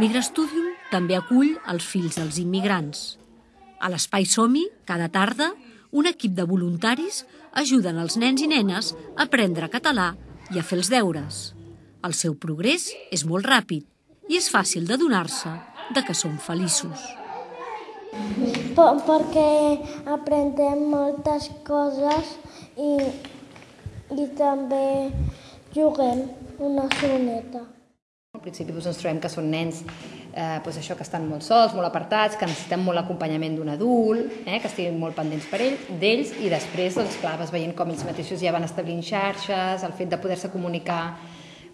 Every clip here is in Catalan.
Migrastudium també acull els fills dels immigrants. A l'Espai Somi, cada tarda, un equip de voluntaris ajuden els nens i nenes a aprendre català i a fer els deures. El seu progrés és molt ràpid i és fàcil de donar-se de que són feliços. perquè aprendem moltes coses i, i també juguem una soneta. Al principi doncs, ens trobem que són nens eh, doncs això que estan molt sols, molt apartats, que necessiten molt l'acompanyament d'un adult, eh, que estiguin molt pendents per ell, d'ells, i després, doncs, clar, vas veient com ells mateixos ja van establint xarxes, el fet de poder-se comunicar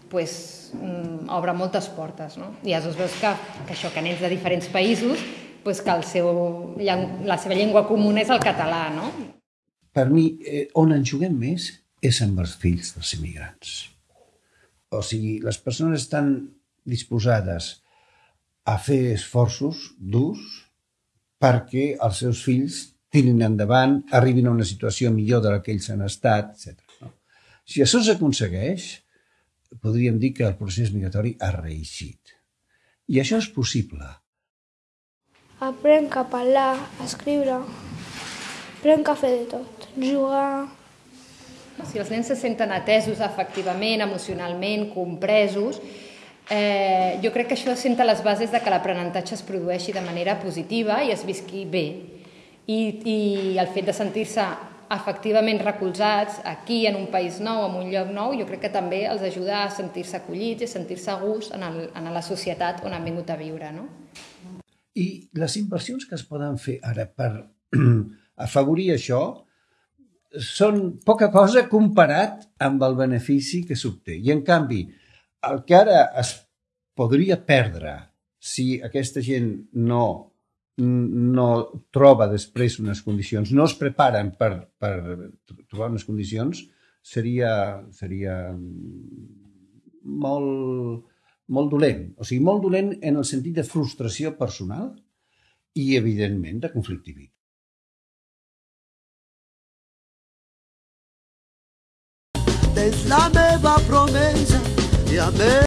pues, mm, obre moltes portes. No? I llavors veus que, que això, que nens de diferents països, pues, que el seu, la seva llengua comuna és el català. No? Per mi, eh, on en juguem més és amb els fills dels immigrants. O sigui, les persones estan disposades a fer esforços durs perquè els seus fills tirin endavant, arribin a una situació millor de la que ells han estat, etc. No? Si això s'aconsegueix, podríem dir que el procés migratori ha reeixit. I això és possible. Aprenc a parlar, a escriure, aprenc a fer de tot, jugar... Si els nens se senten atesos efectivament, emocionalment, compresos, eh, jo crec que això senta les bases de que l'aprenentatge es produeixi de manera positiva i es visqui bé. I, i el fet de sentir-se efectivament recolzats aquí, en un país nou, en un lloc nou, jo crec que també els ajuda a sentir-se acollits i a sentir-se a gust en, el, en la societat on han vingut a viure. No? I les inversions que es poden fer ara per afavorir això són poca cosa comparat amb el benefici que s'obté. I, en canvi, el que ara es podria perdre si aquesta gent no no troba després unes condicions, no es preparen per, per trobar unes condicions, seria, seria molt, molt dolent. O sigui, molt dolent en el sentit de frustració personal i, evidentment, de conflictivitat. És la meva promesa i a més